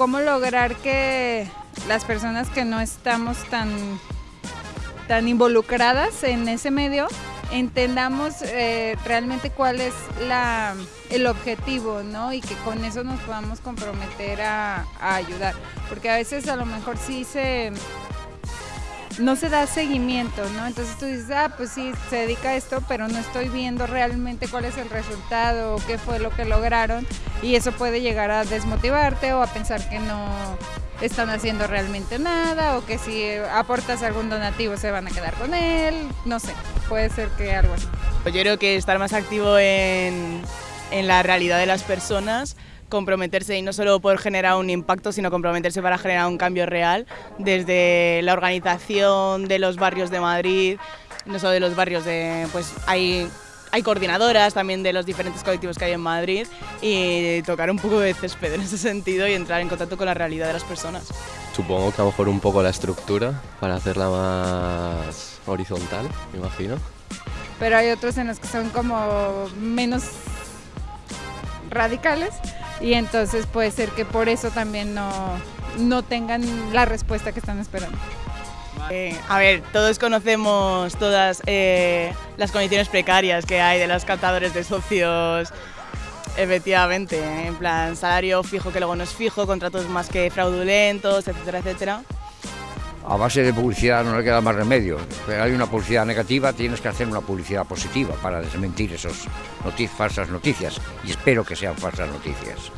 cómo lograr que las personas que no estamos tan, tan involucradas en ese medio entendamos eh, realmente cuál es la, el objetivo, ¿no? Y que con eso nos podamos comprometer a, a ayudar. Porque a veces a lo mejor sí se no se da seguimiento, ¿no? Entonces tú dices, ah, pues sí, se dedica a esto, pero no estoy viendo realmente cuál es el resultado, qué fue lo que lograron, y eso puede llegar a desmotivarte o a pensar que no están haciendo realmente nada, o que si aportas algún donativo se van a quedar con él, no sé, puede ser que algo así. Yo creo que estar más activo en, en la realidad de las personas comprometerse y no solo por generar un impacto, sino comprometerse para generar un cambio real desde la organización de los barrios de Madrid, no solo de los barrios de, pues hay hay coordinadoras también de los diferentes colectivos que hay en Madrid y tocar un poco de césped en ese sentido y entrar en contacto con la realidad de las personas. Supongo que a lo mejor un poco la estructura para hacerla más horizontal, me imagino. Pero hay otros en los que son como menos radicales y entonces puede ser que por eso también no, no tengan la respuesta que están esperando. Eh, a ver, todos conocemos todas eh, las condiciones precarias que hay de los captadores de socios, efectivamente, en plan salario fijo que luego no es fijo, contratos más que fraudulentos, etcétera, etcétera a base de publicidad no le queda más remedio. Pero hay una publicidad negativa, tienes que hacer una publicidad positiva para desmentir esas falsas noticias. Y espero que sean falsas noticias.